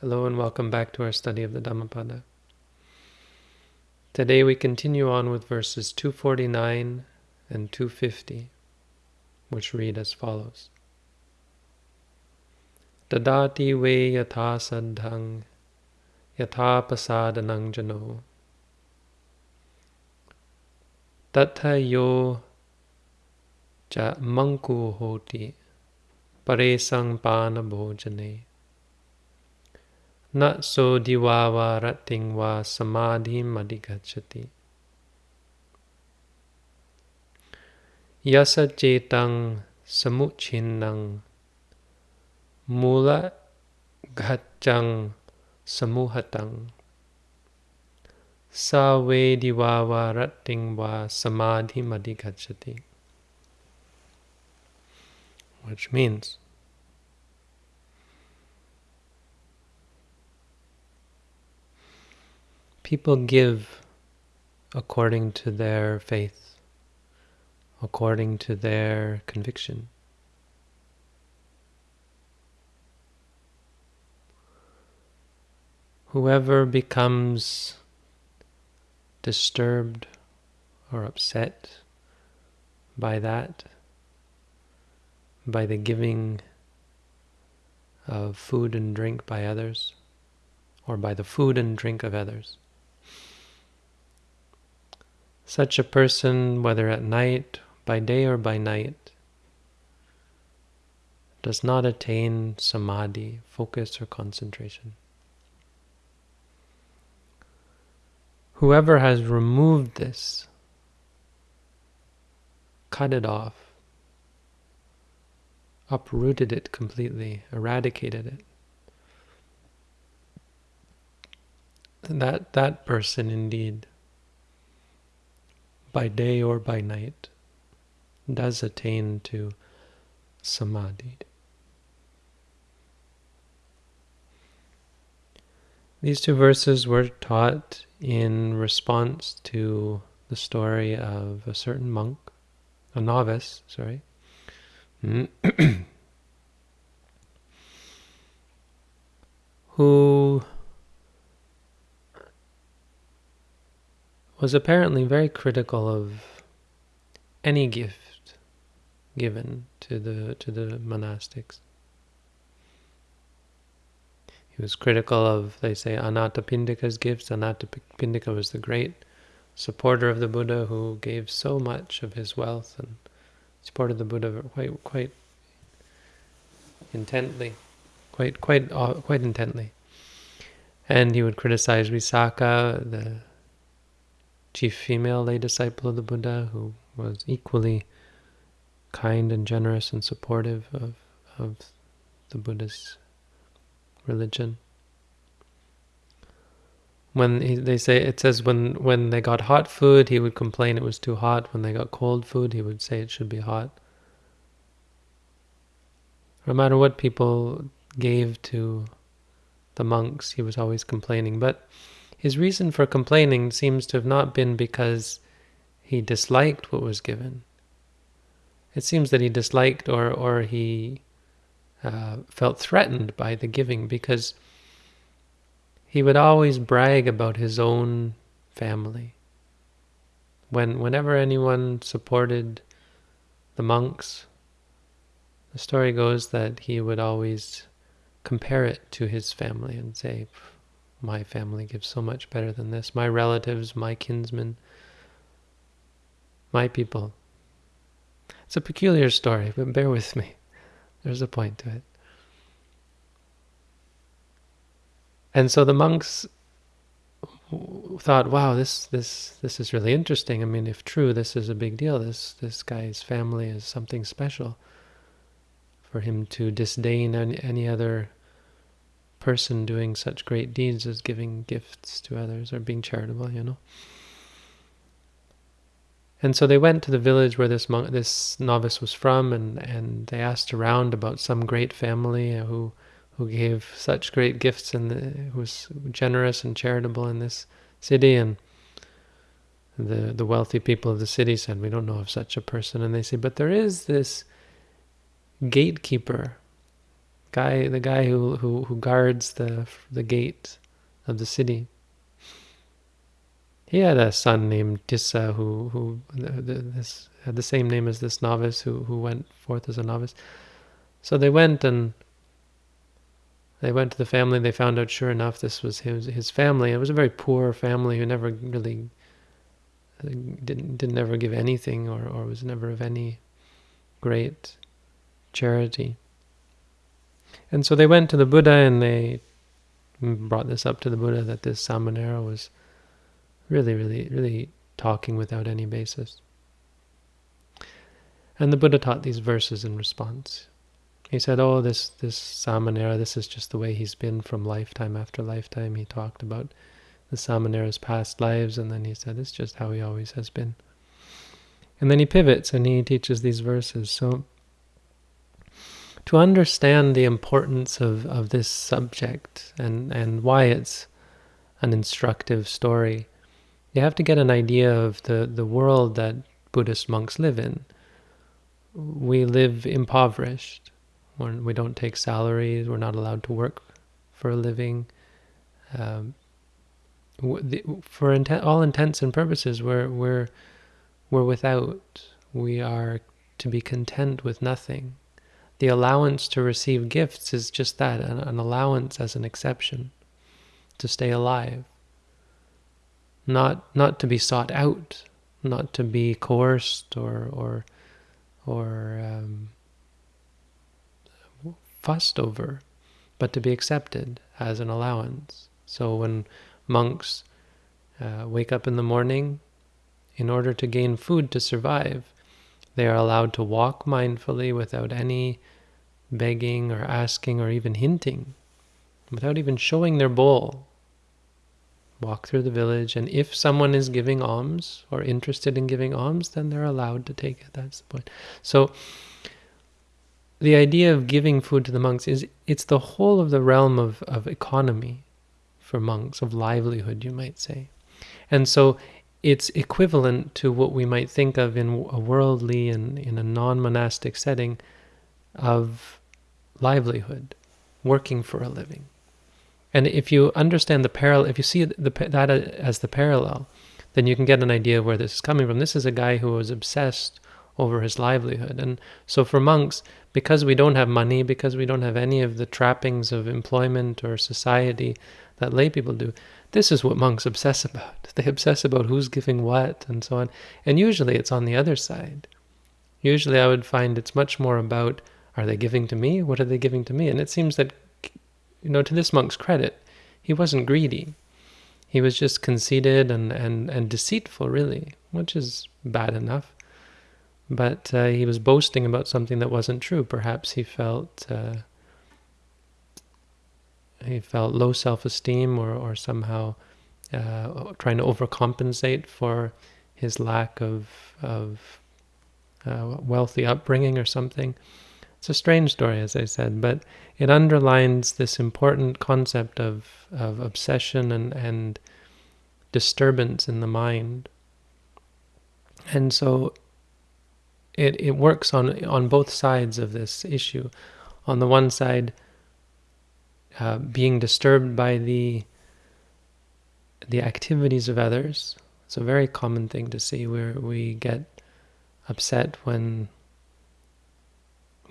Hello and welcome back to our study of the Dhammapada. Today we continue on with verses 249 and 250, which read as follows. Dadati ve yatha saddhang yatha pasadanang jano tatha yo ja manku hoti paresang pana bhojane Na so rating va samadhi madhigachati. Yasa cetang samuchinnang mula gachang samuhatang. Sa ve diwava rating va samadhi madhigachati. Which means People give according to their faith, according to their conviction. Whoever becomes disturbed or upset by that, by the giving of food and drink by others, or by the food and drink of others, such a person, whether at night, by day or by night, does not attain samadhi, focus or concentration. Whoever has removed this, cut it off, uprooted it completely, eradicated it, that that person indeed by day or by night, does attain to samadhi. These two verses were taught in response to the story of a certain monk, a novice, sorry, who was apparently very critical of any gift given to the to the monastics. He was critical of, they say, Anathapindika's gifts. Anathapindika was the great supporter of the Buddha who gave so much of his wealth and supported the Buddha quite quite intently, quite quite uh, quite intently. And he would criticize Visakha, the chief female lay disciple of the Buddha who was equally kind and generous and supportive of, of the Buddha's religion. When he, they say, it says when, when they got hot food, he would complain it was too hot. When they got cold food, he would say it should be hot. No matter what people gave to the monks, he was always complaining. But his reason for complaining seems to have not been because he disliked what was given. It seems that he disliked or, or he uh, felt threatened by the giving because he would always brag about his own family. When, whenever anyone supported the monks, the story goes that he would always compare it to his family and say, my family gives so much better than this. My relatives, my kinsmen, my people. It's a peculiar story, but bear with me. There's a point to it. And so the monks thought, wow, this this this is really interesting. I mean, if true, this is a big deal. This this guy's family is something special. For him to disdain any, any other person doing such great deeds as giving gifts to others or being charitable, you know. And so they went to the village where this monk, this novice was from, and, and they asked around about some great family who who gave such great gifts and uh, who was generous and charitable in this city. And the the wealthy people of the city said, "We don't know of such a person." And they say, "But there is this gatekeeper guy, the guy who, who, who guards the, the gate of the city. He had a son named Tissa who, who this, had the same name as this novice who, who went forth as a novice. So they went and they went to the family. They found out, sure enough, this was his his family. It was a very poor family who never really didn't didn't ever give anything or or was never of any great charity. And so they went to the Buddha and they brought this up to the Buddha that this Samanera was really, really, really talking without any basis. And the Buddha taught these verses in response. He said, oh, this, this Samanera, this is just the way he's been from lifetime after lifetime. He talked about the Samanera's past lives, and then he said, it's just how he always has been. And then he pivots and he teaches these verses. So to understand the importance of, of this subject and, and why it's an instructive story, you have to get an idea of the, the world that Buddhist monks live in. We live impoverished. We're, we do not take salaries. We're not allowed to work for a living. Um, for all intents and purposes, we're, we're, we're without. We are to be content with nothing. The allowance to receive gifts is just that, an, an allowance as an exception, to stay alive. Not, not to be sought out, not to be coerced or, or, or um, fussed over, but to be accepted as an allowance. So when monks uh, wake up in the morning, in order to gain food to survive, they are allowed to walk mindfully without any begging or asking or even hinting, without even showing their bowl. Walk through the village, and if someone is giving alms or interested in giving alms, then they're allowed to take it. That's the point. So the idea of giving food to the monks is it's the whole of the realm of, of economy for monks, of livelihood, you might say. And so it's equivalent to what we might think of in a worldly and in a non-monastic setting of livelihood, working for a living. And if you understand the parallel, if you see the, that as the parallel, then you can get an idea of where this is coming from. This is a guy who was obsessed over his livelihood. And so for monks, because we don't have money, because we don't have any of the trappings of employment or society that lay people do, this is what monks obsess about. They obsess about who's giving what and so on. And usually it's on the other side. Usually I would find it's much more about, are they giving to me? What are they giving to me? And it seems that, you know, to this monk's credit, he wasn't greedy. He was just conceited and, and, and deceitful, really, which is bad enough. But uh, he was boasting about something that wasn't true. Perhaps he felt uh, he felt low self-esteem or, or somehow uh, trying to overcompensate for his lack of, of uh, wealthy upbringing or something. It's a strange story, as I said, but it underlines this important concept of, of obsession and, and disturbance in the mind. And so it, it works on, on both sides of this issue. On the one side, uh, being disturbed by the the activities of others. It's a very common thing to see where we get upset when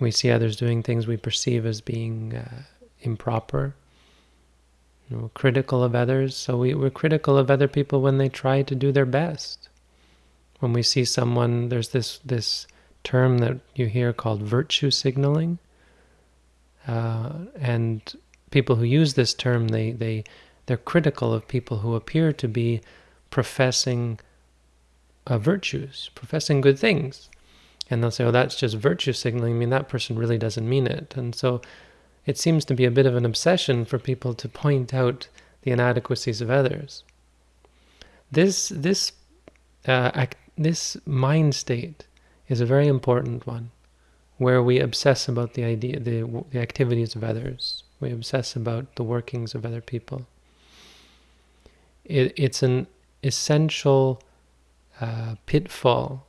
we see others doing things we perceive as being uh, improper. You know, critical of others. So we, we're critical of other people when they try to do their best. When we see someone, there's this this term that you hear called virtue signaling. Uh, and people who use this term, they, they, they're critical of people who appear to be professing uh, virtues, professing good things. And they'll say, oh, that's just virtue signaling. I mean, that person really doesn't mean it. And so it seems to be a bit of an obsession for people to point out the inadequacies of others. This, this, uh, act, this mind state is a very important one, where we obsess about the idea, the, the activities of others. We obsess about the workings of other people. It, it's an essential uh, pitfall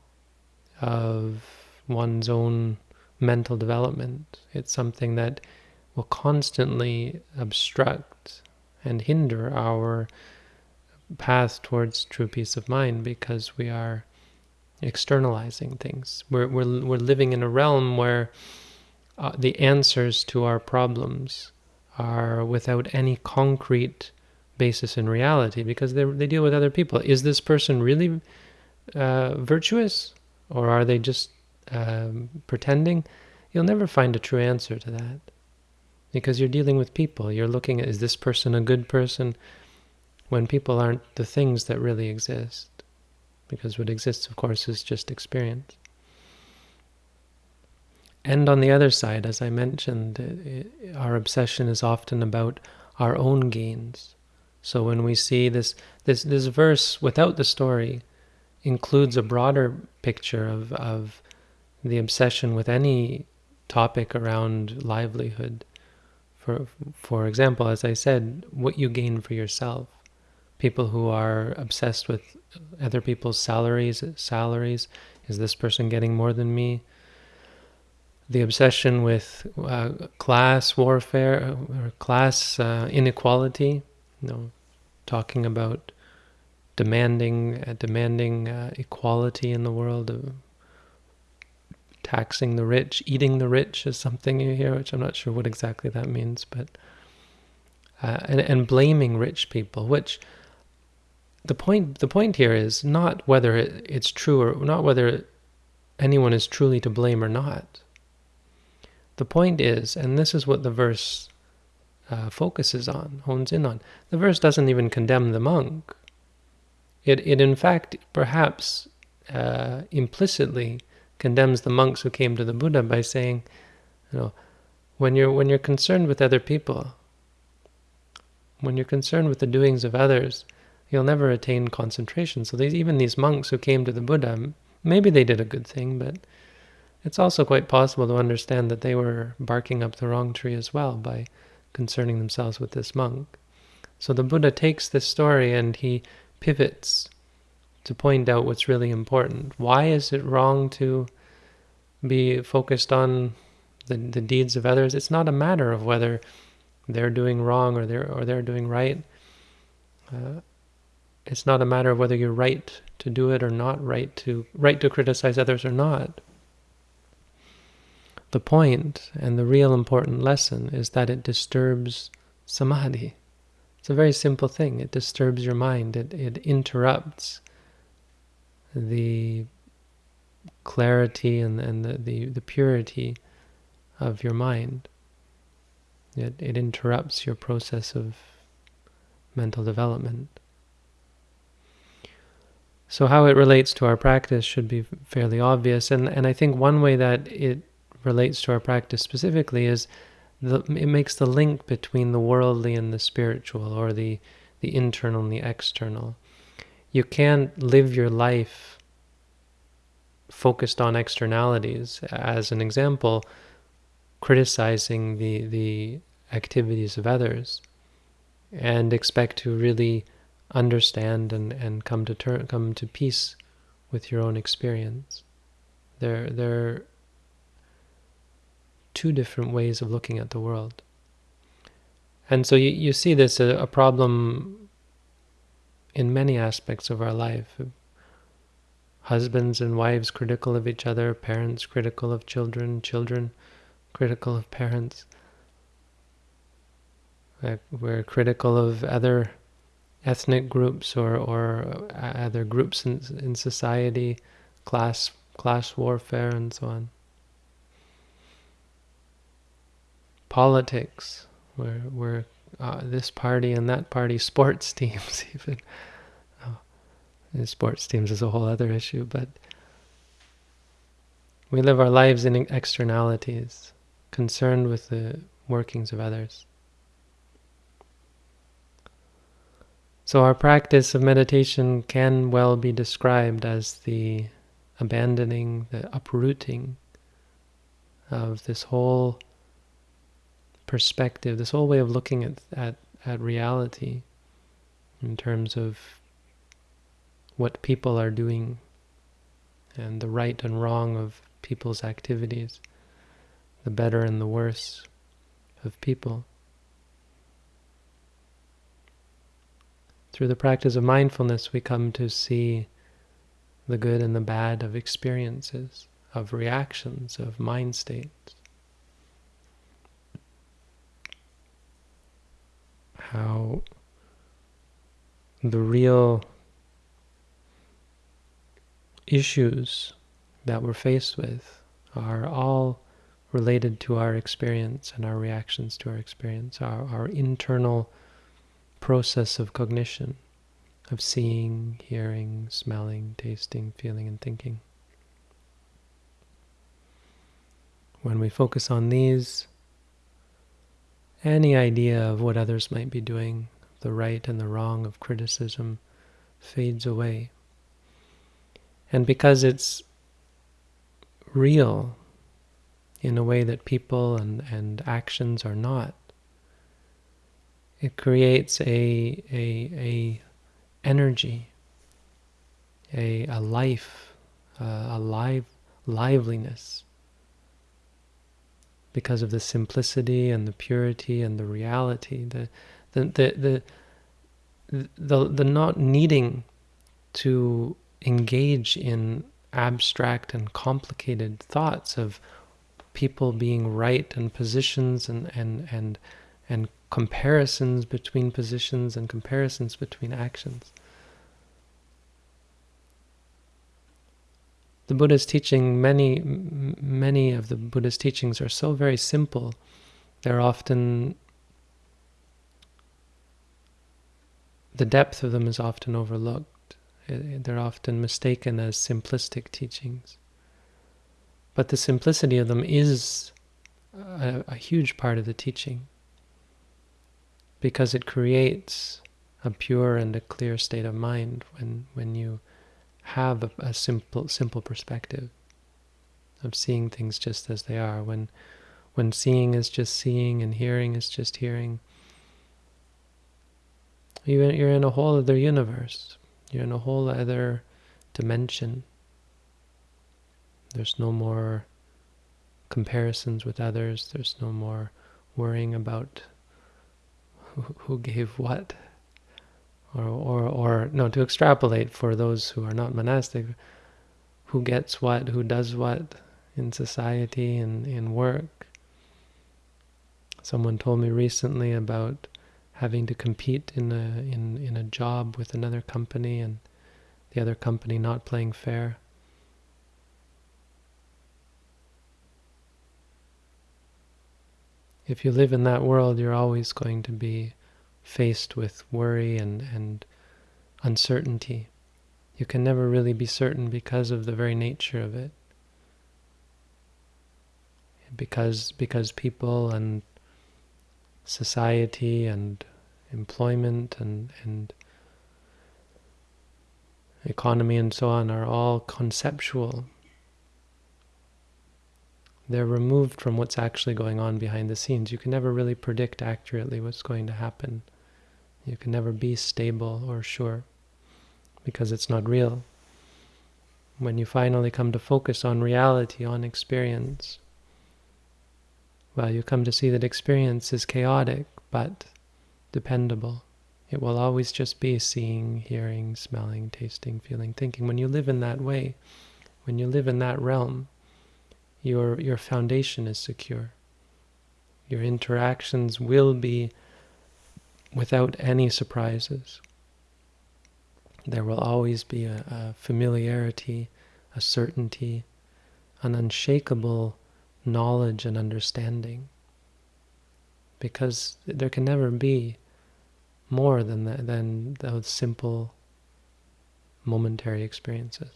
of one's own mental development. It's something that will constantly obstruct and hinder our path towards true peace of mind because we are externalizing things. We're, we're, we're living in a realm where uh, the answers to our problems are without any concrete basis in reality because they, they deal with other people. Is this person really uh, virtuous or are they just um, pretending? You'll never find a true answer to that because you're dealing with people. You're looking at, is this person a good person? When people aren't the things that really exist. Because what exists, of course, is just experience. And on the other side, as I mentioned, it, our obsession is often about our own gains. So when we see this, this, this verse without the story includes a broader picture of, of the obsession with any topic around livelihood. For, for example, as I said, what you gain for yourself. People who are obsessed with other people's salaries, salaries. Is this person getting more than me? The obsession with uh, class warfare or class uh, inequality, you know, talking about demanding uh, demanding uh, equality in the world, taxing the rich, eating the rich is something you hear, which I'm not sure what exactly that means, but uh, and and blaming rich people, which the point the point here is not whether it, it's true or not whether anyone is truly to blame or not the point is, and this is what the verse uh, focuses on, hones in on, the verse doesn't even condemn the monk. It, it in fact, perhaps uh, implicitly condemns the monks who came to the Buddha by saying, you know, when you're when you're concerned with other people, when you're concerned with the doings of others, you'll never attain concentration. So these even these monks who came to the Buddha, maybe they did a good thing, but it's also quite possible to understand that they were barking up the wrong tree as well by concerning themselves with this monk. So the Buddha takes this story and he pivots to point out what's really important. Why is it wrong to be focused on the, the deeds of others? It's not a matter of whether they're doing wrong or they're or they're doing right. Uh, it's not a matter of whether you're right to do it or not right to right to criticize others or not. The point and the real important lesson is that it disturbs samadhi. It's a very simple thing. It disturbs your mind. It, it interrupts the clarity and, and the, the, the purity of your mind. It, it interrupts your process of mental development. So how it relates to our practice should be fairly obvious. And, and I think one way that it relates to our practice specifically is the, it makes the link between the worldly and the spiritual, or the, the internal and the external. You can't live your life focused on externalities. As an example, criticizing the, the activities of others and expect to really understand and, and come to come to peace with your own experience. There, there two different ways of looking at the world. And so you, you see this a, a problem in many aspects of our life. Husbands and wives critical of each other, parents critical of children, children critical of parents. We're critical of other ethnic groups or, or uh, other groups in, in society, class class warfare and so on. Politics, where where uh, this party and that party, sports teams even. Oh, sports teams is a whole other issue, but we live our lives in externalities, concerned with the workings of others. So our practice of meditation can well be described as the abandoning, the uprooting of this whole perspective, this whole way of looking at, at, at reality in terms of what people are doing and the right and wrong of people's activities, the better and the worse of people. Through the practice of mindfulness, we come to see the good and the bad of experiences, of reactions, of mind states. How the real issues that we're faced with are all related to our experience and our reactions to our experience, our, our internal process of cognition, of seeing, hearing, smelling, tasting, feeling, and thinking. When we focus on these, any idea of what others might be doing, the right and the wrong of criticism, fades away. And because it's real in a way that people and, and actions are not, it creates a, a, a energy, a, a life, uh, a live, liveliness because of the simplicity and the purity and the reality, the the the the, the, the not needing to engage in abstract and complicated thoughts of people being right and positions and and and and comparisons between positions and comparisons between actions. The Buddha's teaching, many many of the Buddha's teachings are so very simple. They're often the depth of them is often overlooked. They're often mistaken as simplistic teachings. But the simplicity of them is a, a huge part of the teaching because it creates a pure and a clear state of mind when, when you have a, a simple simple perspective of seeing things just as they are. When when seeing is just seeing and hearing is just hearing, you're in a whole other universe. You're in a whole other dimension. There's no more comparisons with others. There's no more worrying about who, gave what. Or, or, or, no, to extrapolate for those who are not monastic, who gets what, who does what in society and in work. Someone told me recently about having to compete in a in in a job with another company and the other company not playing fair. If you live in that world, you're always going to be faced with worry and, and uncertainty. You can never really be certain because of the very nature of it. Because because people and society and employment and, and economy and so on are all conceptual. They're removed from what's actually going on behind the scenes. You can never really predict accurately what's going to happen. You can never be stable or sure because it's not real. When you finally come to focus on reality, on experience, well, you come to see that experience is chaotic, but dependable. It will always just be seeing, hearing, smelling, tasting, feeling, thinking. When you live in that way, when you live in that realm, your, your foundation is secure. Your interactions will be without any surprises. There will always be a, a familiarity, a certainty, an unshakable knowledge and understanding. Because there can never be more than that, than those simple momentary experiences.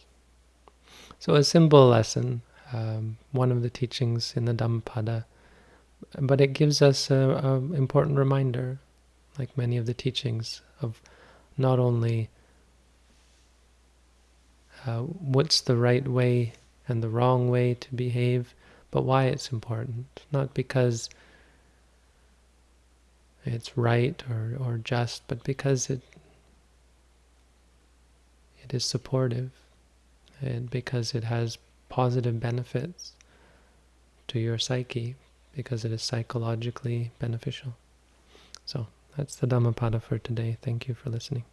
So a simple lesson, um, one of the teachings in the Dhammapada, but it gives us an important reminder, like many of the teachings, of not only uh, what's the right way and the wrong way to behave, but why it's important. Not because it's right or, or just, but because it it is supportive and because it has positive benefits to your psyche, because it is psychologically beneficial. So that's the Dhammapada for today. Thank you for listening.